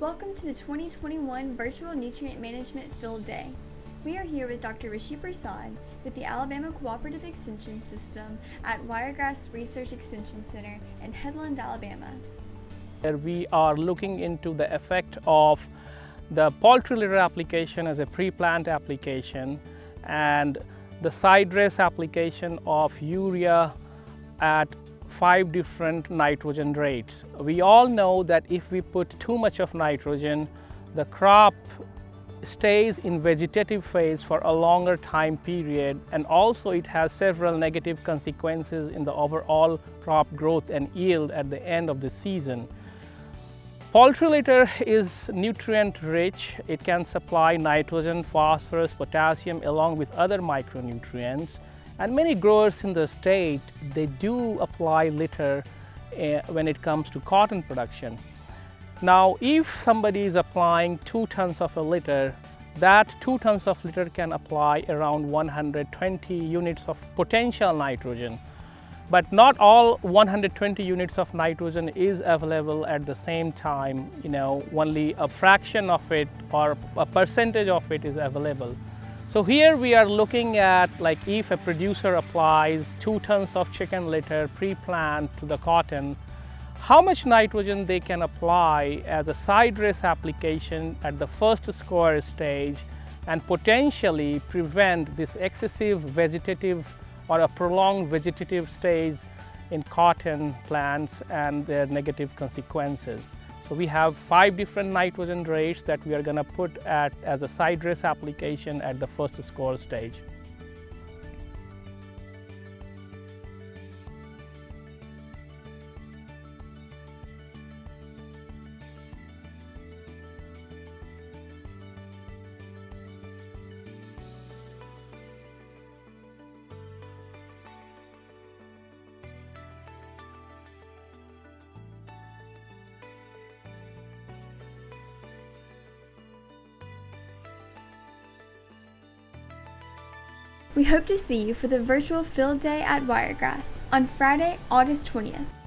Welcome to the 2021 Virtual Nutrient Management Field Day. We are here with Dr. Rishi Prasad with the Alabama Cooperative Extension System at Wiregrass Research Extension Center in Headland, Alabama. We are looking into the effect of the poultry litter application as a pre-plant application and the side dress application of urea at five different nitrogen rates. We all know that if we put too much of nitrogen, the crop stays in vegetative phase for a longer time period and also it has several negative consequences in the overall crop growth and yield at the end of the season. Poultry litter is nutrient rich. It can supply nitrogen, phosphorus, potassium along with other micronutrients. And many growers in the state, they do apply litter uh, when it comes to cotton production. Now, if somebody is applying two tons of a litter, that two tons of litter can apply around 120 units of potential nitrogen. But not all 120 units of nitrogen is available at the same time, you know, only a fraction of it or a percentage of it is available. So here we are looking at like if a producer applies two tons of chicken litter pre-plant to the cotton, how much nitrogen they can apply as a side dress application at the first square stage and potentially prevent this excessive vegetative or a prolonged vegetative stage in cotton plants and their negative consequences. So we have five different nitrogen rates that we are going to put at as a side dress application at the first square stage. We hope to see you for the virtual field day at Wiregrass on Friday, August 20th.